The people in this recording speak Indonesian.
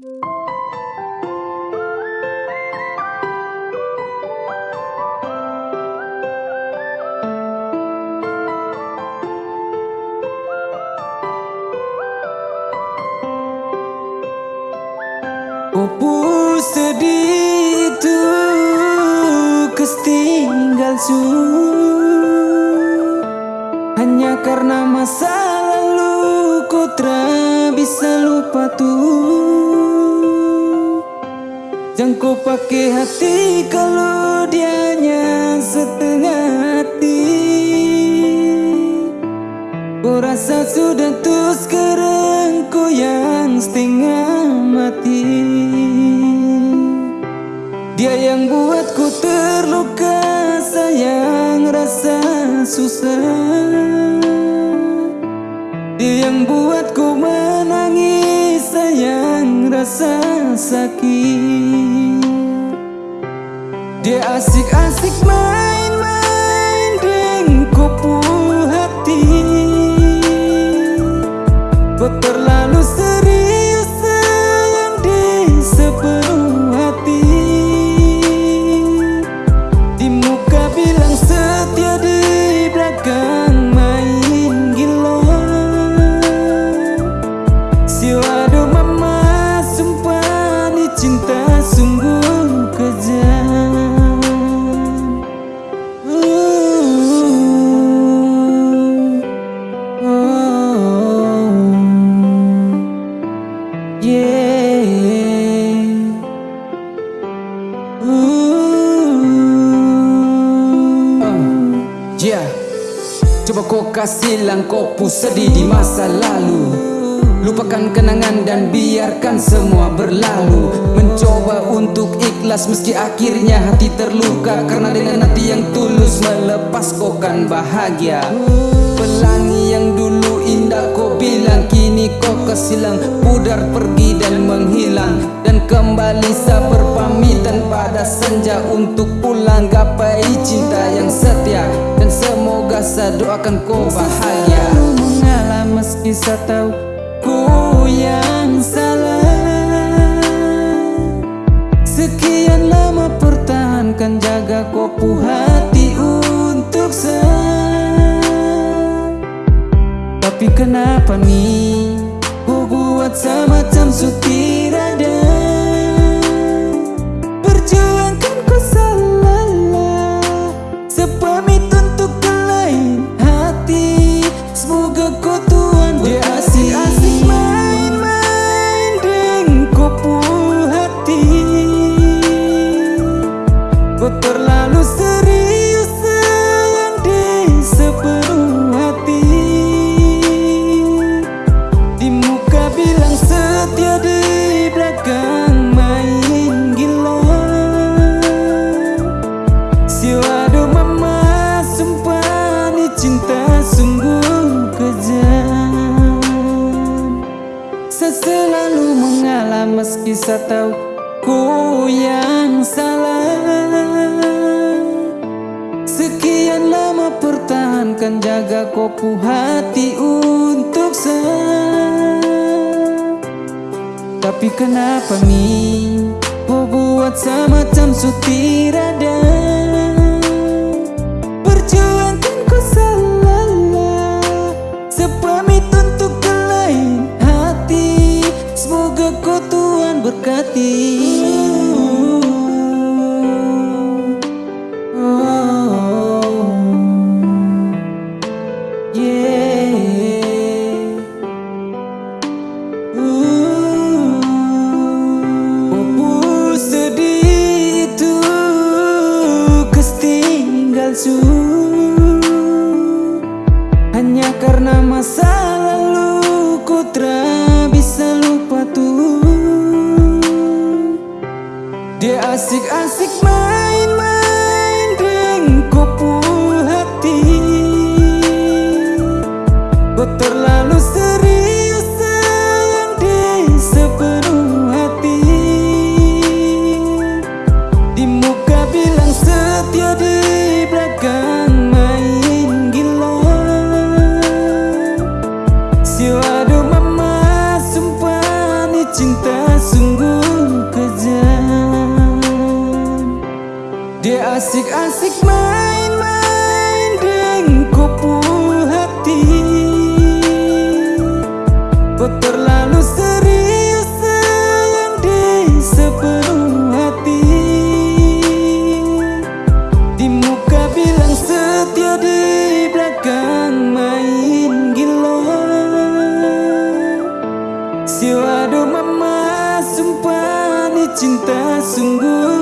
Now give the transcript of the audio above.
Opo sedih itu tinggal su. Hanya karena masa lalu kau tak bisa lupa tuh Jangan kau pakai hati kalau dianya setengah hati. Kau rasa sudah tuh sekarang kau yang setengah mati. Dia yang buatku terluka Sayang rasa susah. Dia yang buatku menangis Sayang rasa sakit. Dia asik-asik main-main Dengan kopu hati. Kau terlalu yeah. Coba kau kasih langkau sedih di masa lalu. Lupakan kenangan dan biarkan semua berlalu. Mencoba untuk ikhlas meski akhirnya hati terluka. Karena dengan hati yang tulus melepas kau kan bahagia kesilang pudar pergi dan menghilang. Dan kembali saya berpamitan pada senja Untuk pulang gapai cinta yang setia. Dan semoga saya doakan kau bahagia. Mengalah meski saya tahu ku yang salah. Sekian lama pertahankan jaga kopu hati untuk saya. Tapi kenapa nih Kau terlalu serius sayang di sepenuh hati. Di muka bilang setia di belakang main gila. Siwado mama sumpah ni cinta sungguh kejam. Saya selalu mengalah meski saya tahu ku yang salah Sekian lama pertahankan jaga kopu hati untuk saya Tapi kenapa nih? Kau buat semacam sutir ada. Perjuangkan kau salah Sepamit untuk ke lain hati. Semoga kau Tuhan berkati Dia asik-asik main-main dengan kopu hati. Kau terlalu serius Dia asik-asik main-main dengan kupu hati. Kau terlalu serius sayang di sepenuh hati. Di muka bilang setia di belakang main gila. Siwado mama sumpah ni cinta sungguh.